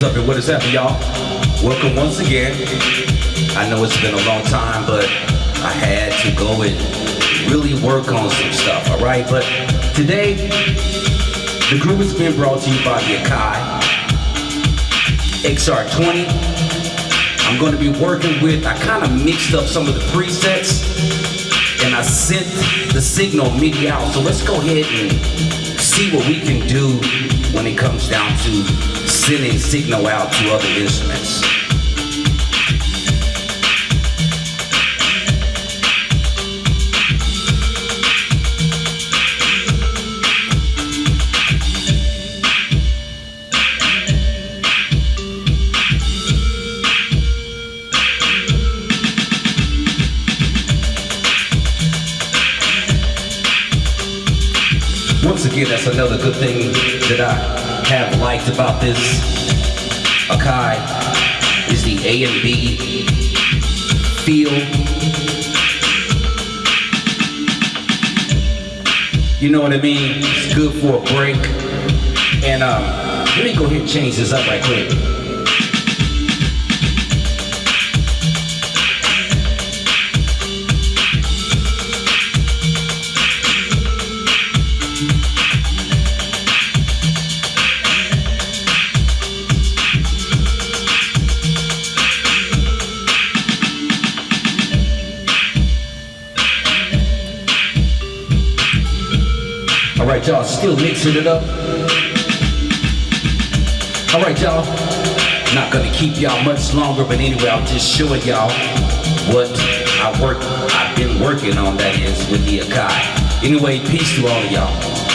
What's up and what is happening, y'all? Welcome once again. I know it's been a long time, but I had to go and really work on some stuff, all right? But today, the group has been brought to you by the Akai XR20. I'm going to be working with, I kind of mixed up some of the presets and I sent the signal MIDI out. So let's go ahead and see what we can do when it comes down to sending signal out to other instruments. Once again, that's another good thing that I have liked about this Akai is the A and B feel. You know what I mean? It's good for a break. And um, let me go ahead and change this up right quick. All right, y'all, still mixing it up. All right, y'all. Not gonna keep y'all much longer, but anyway, I'm just showing y'all what I work, I've been working on. That is with the Akai. Anyway, peace to all of y'all.